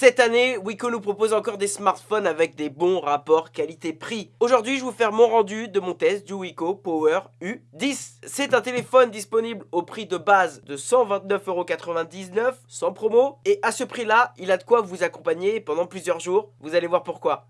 Cette année, Wiko nous propose encore des smartphones avec des bons rapports qualité-prix. Aujourd'hui, je vais vous faire mon rendu de mon test du Wiko Power U10. C'est un téléphone disponible au prix de base de 129,99€ sans promo. Et à ce prix-là, il a de quoi vous accompagner pendant plusieurs jours. Vous allez voir pourquoi.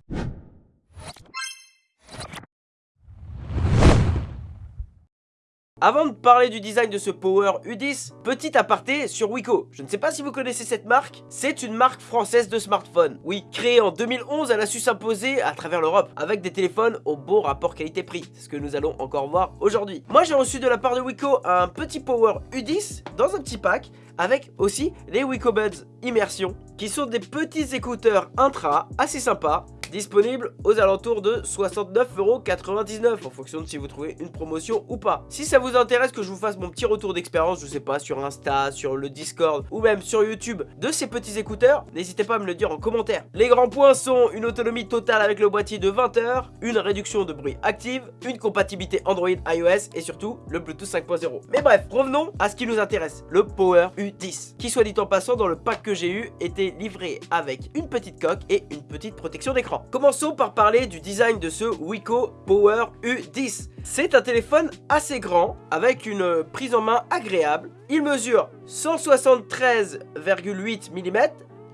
Avant de parler du design de ce Power U10, petit aparté sur Wiko. Je ne sais pas si vous connaissez cette marque, c'est une marque française de smartphones. Oui, créée en 2011, elle a su s'imposer à travers l'Europe avec des téléphones au bon rapport qualité-prix. Ce que nous allons encore voir aujourd'hui. Moi j'ai reçu de la part de Wiko un petit Power U10 dans un petit pack avec aussi les Wiko Buds Immersion qui sont des petits écouteurs intra assez sympas disponible aux alentours de 69,99€ en fonction de si vous trouvez une promotion ou pas. Si ça vous intéresse que je vous fasse mon petit retour d'expérience, je sais pas, sur Insta, sur le Discord ou même sur YouTube de ces petits écouteurs, n'hésitez pas à me le dire en commentaire. Les grands points sont une autonomie totale avec le boîtier de 20 heures, une réduction de bruit active, une compatibilité Android iOS et surtout le Bluetooth 5.0. Mais bref, revenons à ce qui nous intéresse, le Power U10, qui soit dit en passant dans le pack que j'ai eu était livré avec une petite coque et une petite protection d'écran. Commençons par parler du design de ce Wiko Power U10. C'est un téléphone assez grand, avec une prise en main agréable. Il mesure 173,8 mm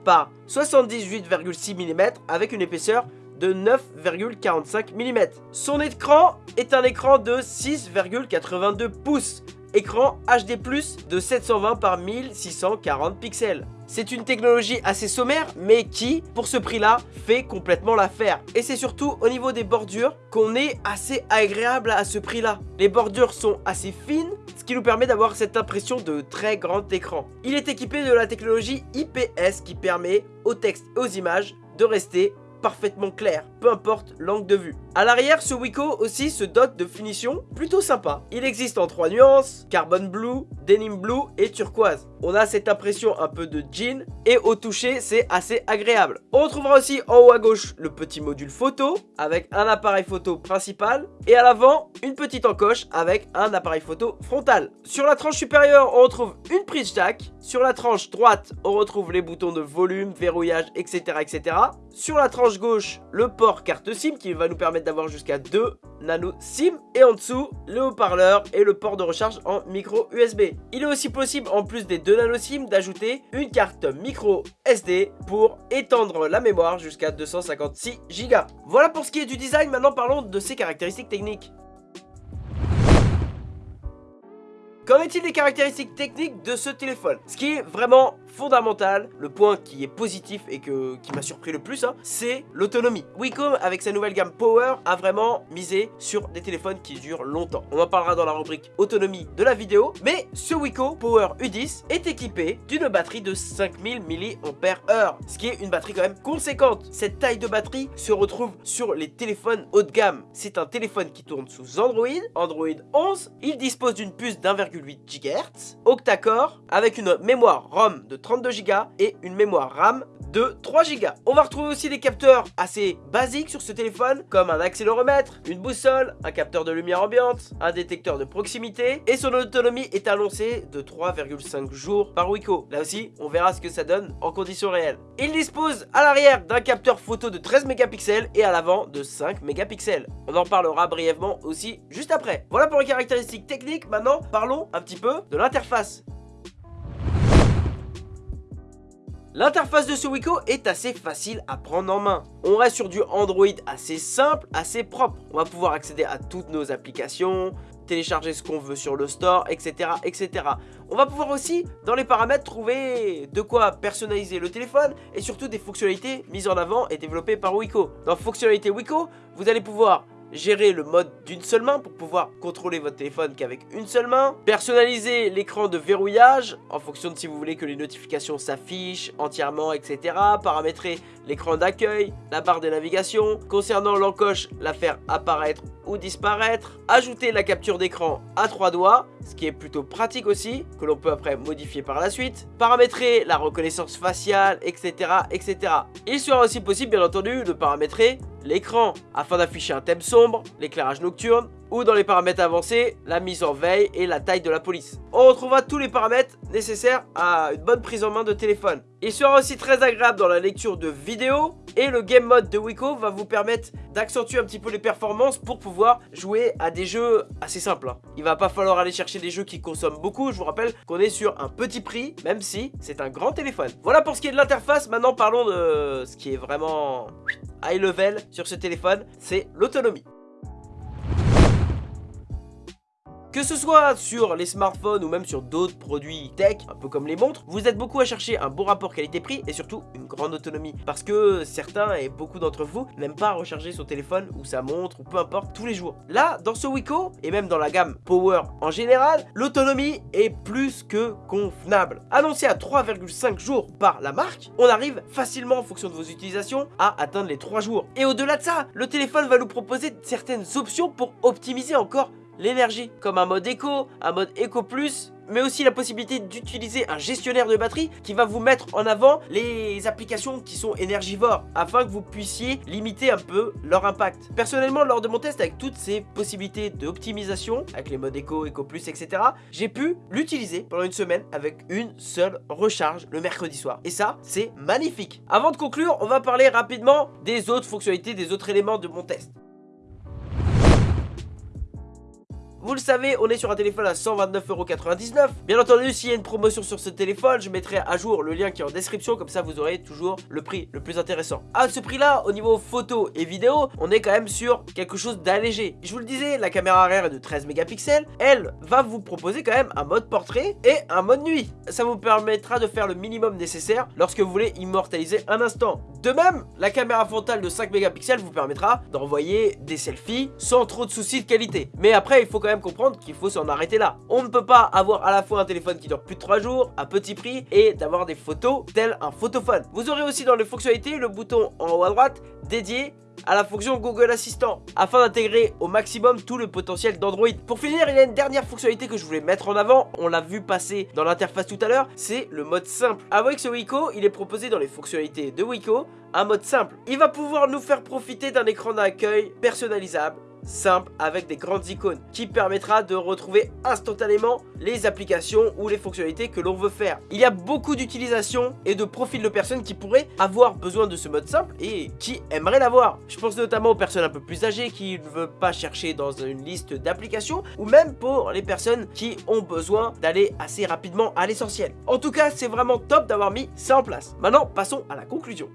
par 78,6 mm avec une épaisseur de 9,45 mm. Son écran est un écran de 6,82 pouces écran HD+, de 720 par 1640 pixels. C'est une technologie assez sommaire, mais qui, pour ce prix-là, fait complètement l'affaire. Et c'est surtout au niveau des bordures qu'on est assez agréable à ce prix-là. Les bordures sont assez fines, ce qui nous permet d'avoir cette impression de très grand écran. Il est équipé de la technologie IPS qui permet aux textes et aux images de rester parfaitement clair, peu importe l'angle de vue. À l'arrière, ce Wiko aussi se dote de finitions plutôt sympa. Il existe en trois nuances, carbon blue, denim blue et turquoise. On a cette impression un peu de jean et au toucher, c'est assez agréable. On retrouvera aussi en haut à gauche le petit module photo avec un appareil photo principal et à l'avant, une petite encoche avec un appareil photo frontal. Sur la tranche supérieure, on retrouve une prise jack. Sur la tranche droite, on retrouve les boutons de volume, verrouillage, etc. etc. Sur la tranche gauche, le port carte SIM qui va nous permettre d'avoir jusqu'à 2 nano SIM. Et en dessous, le haut-parleur et le port de recharge en micro USB. Il est aussi possible, en plus des 2 nano SIM, d'ajouter une carte micro SD pour étendre la mémoire jusqu'à 256 Go. Voilà pour ce qui est du design, maintenant parlons de ses caractéristiques techniques. Qu'en est-il des caractéristiques techniques de ce téléphone? Ce qui est vraiment fondamental, le point qui est positif et que, qui m'a surpris le plus, hein, c'est l'autonomie. Wacom, avec sa nouvelle gamme Power, a vraiment misé sur des téléphones qui durent longtemps. On en parlera dans la rubrique autonomie de la vidéo, mais ce Wiko Power U10 est équipé d'une batterie de 5000 mAh, ce qui est une batterie quand même conséquente. Cette taille de batterie se retrouve sur les téléphones haut de gamme. C'est un téléphone qui tourne sous Android, Android 11. Il dispose d'une puce d'1,8 GHz, octa-core, avec une mémoire ROM de 32 Go et une mémoire RAM de 3 Go. On va retrouver aussi des capteurs assez basiques sur ce téléphone, comme un accéléromètre, une boussole, un capteur de lumière ambiante, un détecteur de proximité, et son autonomie est annoncée de 3,5 jours par Wiko. Là aussi, on verra ce que ça donne en conditions réelles. Il dispose à l'arrière d'un capteur photo de 13 mégapixels et à l'avant de 5 mégapixels. On en parlera brièvement aussi juste après. Voilà pour les caractéristiques techniques, maintenant parlons un petit peu de l'interface. L'interface de ce Wiko est assez facile à prendre en main. On reste sur du Android assez simple, assez propre. On va pouvoir accéder à toutes nos applications, télécharger ce qu'on veut sur le store, etc., etc. On va pouvoir aussi, dans les paramètres, trouver de quoi personnaliser le téléphone et surtout des fonctionnalités mises en avant et développées par Wiko. Dans fonctionnalité Wiko, vous allez pouvoir gérer le mode d'une seule main pour pouvoir contrôler votre téléphone qu'avec une seule main, personnaliser l'écran de verrouillage en fonction de si vous voulez que les notifications s'affichent entièrement, etc. Paramétrer l'écran d'accueil, la barre de navigation, concernant l'encoche, la faire apparaître ou disparaître, ajouter la capture d'écran à trois doigts, ce qui est plutôt pratique aussi, que l'on peut après modifier par la suite, paramétrer la reconnaissance faciale, etc. etc. Il sera aussi possible bien entendu de paramétrer l'écran afin d'afficher un thème sombre, l'éclairage nocturne ou dans les paramètres avancés, la mise en veille et la taille de la police. On retrouvera tous les paramètres nécessaires à une bonne prise en main de téléphone. Il sera aussi très agréable dans la lecture de vidéos et le game mode de Wiko va vous permettre d'accentuer un petit peu les performances pour pouvoir jouer à des jeux assez simples. Hein. Il va pas falloir aller chercher des jeux qui consomment beaucoup, je vous rappelle qu'on est sur un petit prix, même si c'est un grand téléphone. Voilà pour ce qui est de l'interface, maintenant parlons de ce qui est vraiment high level sur ce téléphone, c'est l'autonomie. Que ce soit sur les smartphones ou même sur d'autres produits tech, un peu comme les montres, vous êtes beaucoup à chercher un bon rapport qualité-prix et surtout une grande autonomie. Parce que certains et beaucoup d'entre vous n'aiment pas recharger son téléphone ou sa montre ou peu importe tous les jours. Là, dans ce Wiko et même dans la gamme Power en général, l'autonomie est plus que convenable. Annoncé à 3,5 jours par la marque, on arrive facilement en fonction de vos utilisations à atteindre les 3 jours. Et au-delà de ça, le téléphone va nous proposer certaines options pour optimiser encore l'énergie, comme un mode éco, un mode éco plus, mais aussi la possibilité d'utiliser un gestionnaire de batterie qui va vous mettre en avant les applications qui sont énergivores afin que vous puissiez limiter un peu leur impact. Personnellement, lors de mon test avec toutes ces possibilités d'optimisation, avec les modes éco, éco plus, etc., j'ai pu l'utiliser pendant une semaine avec une seule recharge le mercredi soir. Et ça, c'est magnifique. Avant de conclure, on va parler rapidement des autres fonctionnalités, des autres éléments de mon test. Vous le savez, on est sur un téléphone à 129,99€. Bien entendu, s'il y a une promotion sur ce téléphone, je mettrai à jour le lien qui est en description, comme ça vous aurez toujours le prix le plus intéressant. À ce prix-là, au niveau photo et vidéo, on est quand même sur quelque chose d'allégé. Je vous le disais, la caméra arrière est de 13 mégapixels. Elle va vous proposer quand même un mode portrait et un mode nuit. Ça vous permettra de faire le minimum nécessaire lorsque vous voulez immortaliser un instant. De même, la caméra frontale de 5 mégapixels vous permettra d'envoyer des selfies sans trop de soucis de qualité. Mais après, il faut quand même comprendre qu'il faut s'en arrêter là. On ne peut pas avoir à la fois un téléphone qui dure plus de 3 jours, à petit prix, et d'avoir des photos tel un photophone. Vous aurez aussi dans les fonctionnalités le bouton en haut à droite dédié à la fonction Google Assistant afin d'intégrer au maximum tout le potentiel d'Android. Pour finir, il y a une dernière fonctionnalité que je voulais mettre en avant, on l'a vu passer dans l'interface tout à l'heure, c'est le mode simple. Avec ce Wiko, il est proposé dans les fonctionnalités de Wiko un mode simple. Il va pouvoir nous faire profiter d'un écran d'accueil personnalisable simple avec des grandes icônes qui permettra de retrouver instantanément les applications ou les fonctionnalités que l'on veut faire. Il y a beaucoup d'utilisations et de profils de personnes qui pourraient avoir besoin de ce mode simple et qui aimeraient l'avoir. Je pense notamment aux personnes un peu plus âgées qui ne veulent pas chercher dans une liste d'applications ou même pour les personnes qui ont besoin d'aller assez rapidement à l'essentiel. En tout cas, c'est vraiment top d'avoir mis ça en place. Maintenant, passons à la conclusion.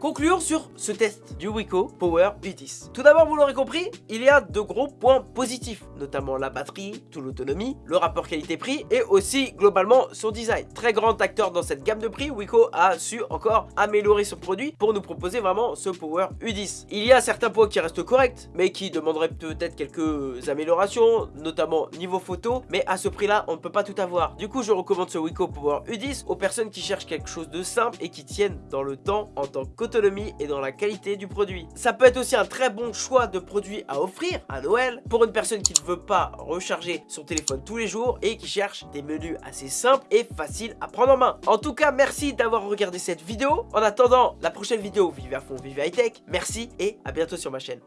Concluons sur ce test du Wiko Power U10. Tout d'abord, vous l'aurez compris, il y a de gros points positifs, notamment la batterie, toute l'autonomie, le rapport qualité-prix et aussi globalement son design. Très grand acteur dans cette gamme de prix, Wiko a su encore améliorer son produit pour nous proposer vraiment ce Power U10. Il y a certains points qui restent corrects, mais qui demanderaient peut-être quelques améliorations, notamment niveau photo, mais à ce prix-là, on ne peut pas tout avoir. Du coup, je recommande ce Wiko Power U10 aux personnes qui cherchent quelque chose de simple et qui tiennent dans le temps en tant que et dans la qualité du produit. Ça peut être aussi un très bon choix de produit à offrir à Noël pour une personne qui ne veut pas recharger son téléphone tous les jours et qui cherche des menus assez simples et faciles à prendre en main. En tout cas, merci d'avoir regardé cette vidéo. En attendant la prochaine vidéo, vive à fond, vive high tech. Merci et à bientôt sur ma chaîne.